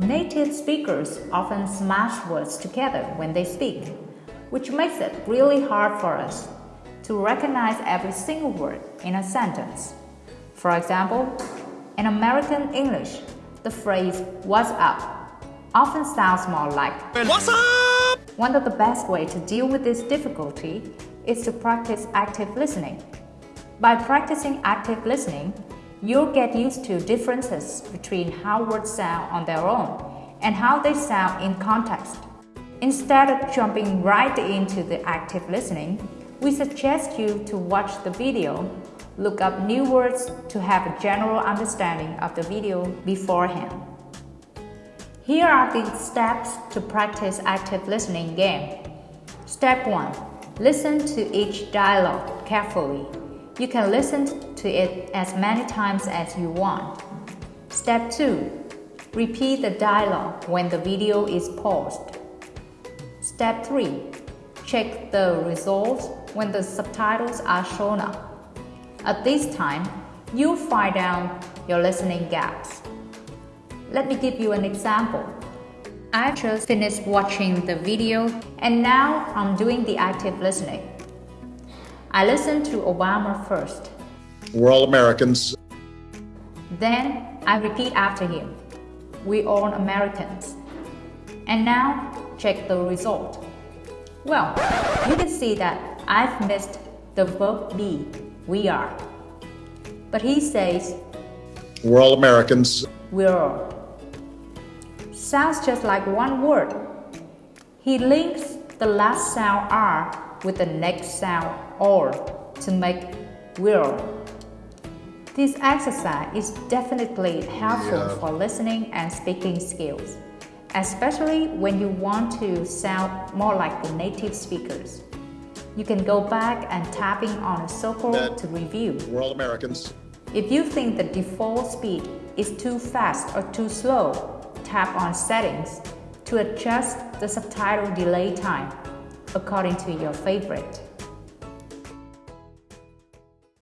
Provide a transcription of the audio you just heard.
Native speakers often smash words together when they speak, which makes it really hard for us to recognize every single word in a sentence. For example, in American English, the phrase what's up often sounds more like What's up? One of the best ways to deal with this difficulty is to practice active listening. By practicing active listening, you'll get used to differences between how words sound on their own and how they sound in context. Instead of jumping right into the active listening, we suggest you to watch the video, look up new words to have a general understanding of the video beforehand. Here are the steps to practice active listening game. Step 1. Listen to each dialogue carefully. You can listen to it as many times as you want. Step 2. Repeat the dialogue when the video is paused. Step 3. Check the results when the subtitles are shown up. At this time, you'll find out your listening gaps. Let me give you an example. I just finished watching the video and now I'm doing the active listening. I listened to Obama first. We're all Americans. Then I repeat after him. We all Americans. And now check the result. Well, you can see that I've missed the verb be, we are. But he says, We're all Americans. we're all. Sounds just like one word. He links the last sound R with the next sound OR to make we're. This exercise is definitely helpful Yeah. for listening and speaking skills, especially when you want to sound more like the native speakers. You can go back and tapping on a circle That- to review. We're all Americans. If you think the default speed is too fast or too slow, tap on Settings to adjust the subtitle delay time according to your favorite.